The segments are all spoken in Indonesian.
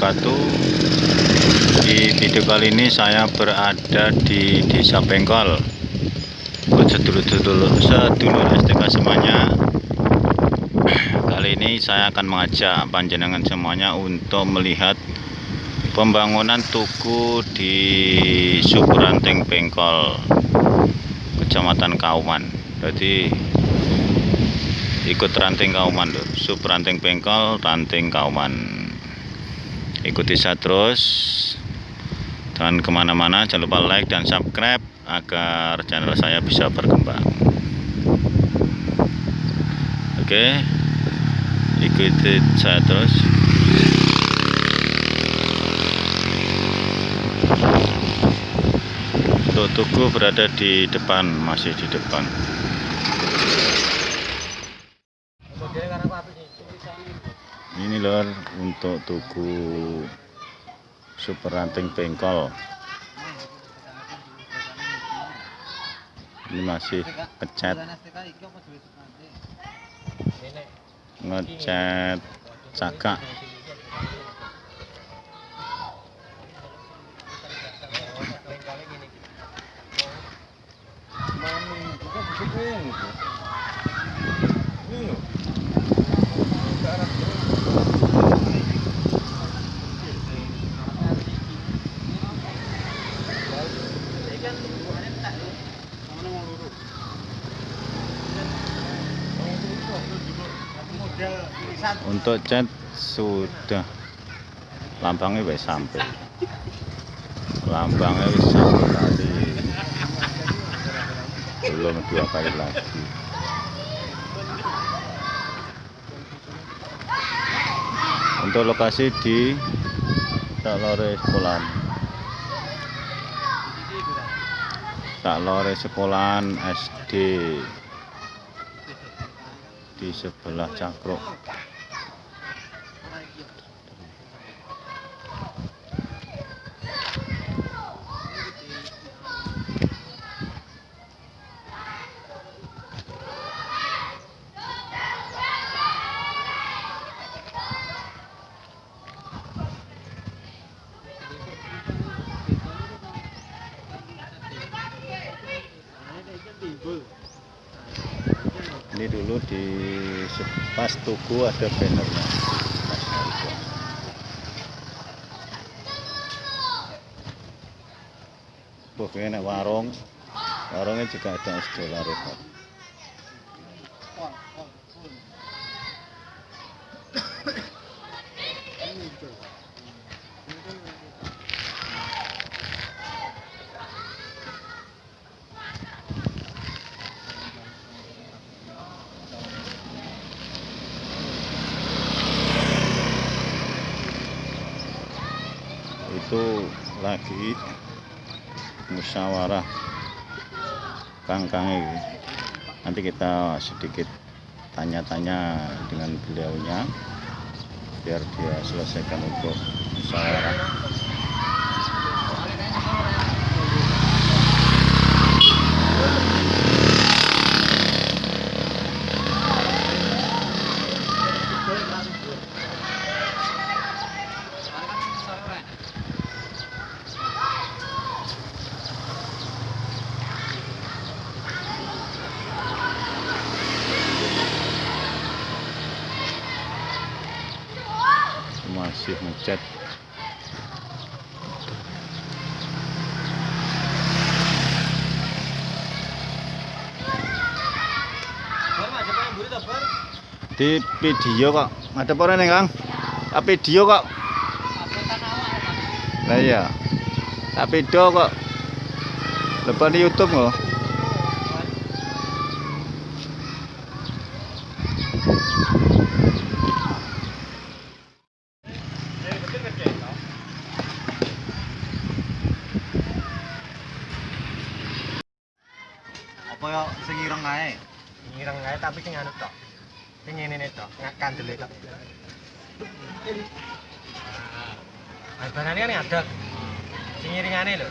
wabarakatuh. Di video kali ini saya berada di desa Bengkol. Buat sedulur-sedulur sedulur STK semuanya. Kali ini saya akan mengajak panjenengan semuanya untuk melihat Pembangunan tugu di Subranteng Bengkol Kecamatan Kauman. Jadi ikut ranting Kauman loh sub ranting Bengkol ranting Kauman ikuti saya terus. Dan ke mana-mana jangan lupa like dan subscribe agar channel saya bisa berkembang. Oke ikuti saya terus. Untuk tugu berada di depan masih di depan ini lor untuk tugu super ranting bengkol. Ini masih ngecat. Ngecat cakak untuk cat sudah. Lambangnya wis sampai lambangnya wis satu kali belum dua kali lagi. Untuk lokasi di Saklore Sekolahan. Saklore Sekolahan SD di sebelah Cakruk dulu di pas tugu ada bannernya Pokoknya warung warungnya juga ada es dolar repot itu lagi musyawarah kangkang ini. Nanti kita sedikit tanya-tanya dengan beliaunya biar dia selesaikan untuk musyawarah masih ngecat di video kok. Ada apa nih kang? Ah, video kok. Nah iya. Tak video kok. Lepas di youtube kok. apa ya sing ireng ae Ngireng ae tapi sing anu tok. Sing ngene tok, ngak kandele tok. Ah, barane kan ngadeg. Sing iringane lho.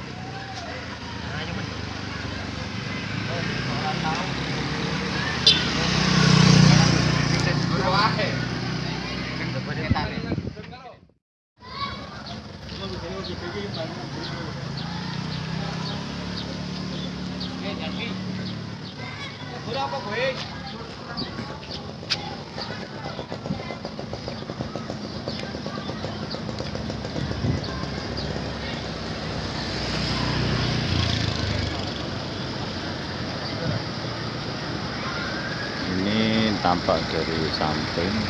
Ini tampak dari samping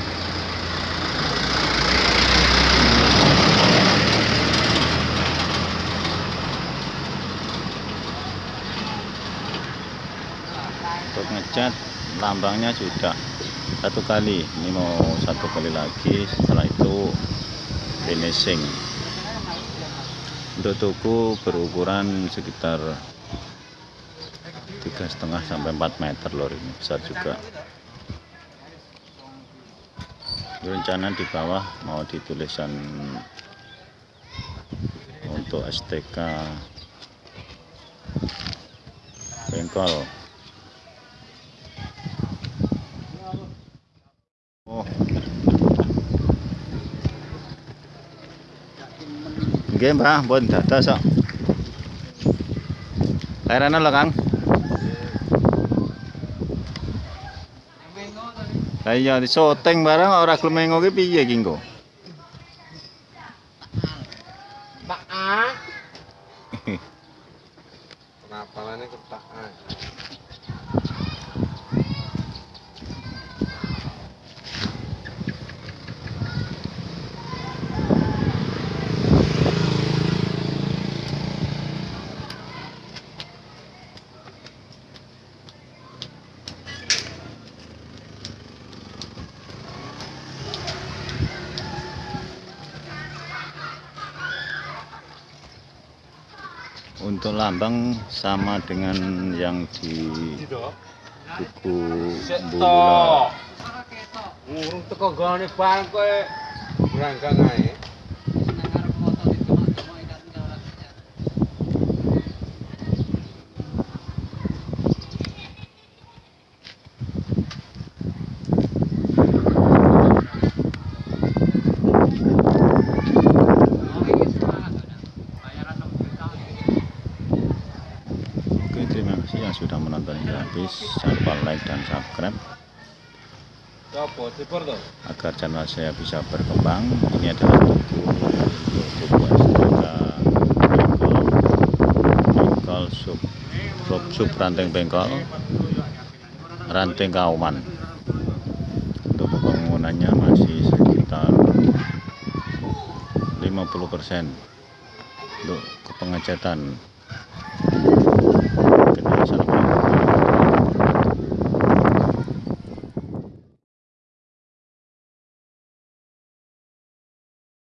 untuk ngecat lambangnya sudah satu kali. Ini mau satu kali lagi setelah itu finishing. Untuk tuku berukuran sekitar tiga setengah sampai 4 meter lor ini besar juga. Rencana di bawah mau ditulisan untuk STK bengkol Nggih, Mbah, pun dados kok. Lairane lho, Kang. Lah iya di syuting bareng ora gelem mengo ki piye ki engko? Untuk lambang sama dengan yang di buku Sik Bulula. Ngurung teko bareng kowe berangkang ae. Subscribe agar channel saya bisa berkembang. Ini adalah buku untuk buku STK bengkol, bengkol sub, sub, sub ranting bengkol, ranting kauman. Untuk pembangunannya masih sekitar 50% untuk kepengecatan